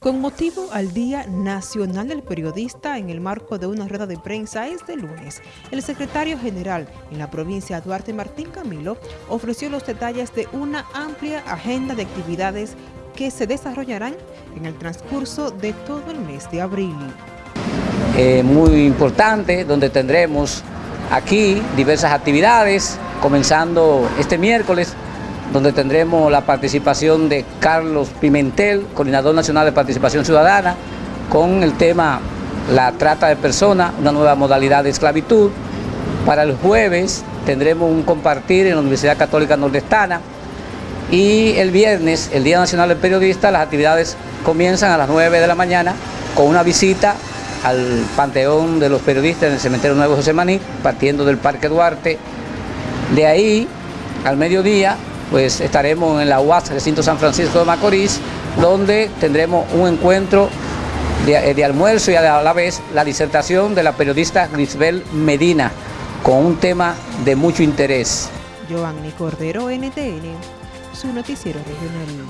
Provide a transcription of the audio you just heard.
Con motivo al Día Nacional del Periodista en el marco de una rueda de prensa este lunes, el secretario general en la provincia Duarte Martín Camilo ofreció los detalles de una amplia agenda de actividades que se desarrollarán en el transcurso de todo el mes de abril. Eh, muy importante, donde tendremos aquí diversas actividades, comenzando este miércoles donde tendremos la participación de Carlos Pimentel, Coordinador Nacional de Participación Ciudadana, con el tema la trata de personas, una nueva modalidad de esclavitud. Para el jueves tendremos un compartir en la Universidad Católica Nordestana y el viernes, el Día Nacional del Periodista, las actividades comienzan a las 9 de la mañana con una visita al Panteón de los Periodistas en el Cementerio Nuevo José Maní, partiendo del Parque Duarte. De ahí, al mediodía, pues estaremos en la UAS Recinto San Francisco de Macorís, donde tendremos un encuentro de, de, almuerzo y a la vez la disertación de la periodista Grisbel Medina, con un tema de mucho interés. Giovanni Cordero, NTN, su noticiero regional.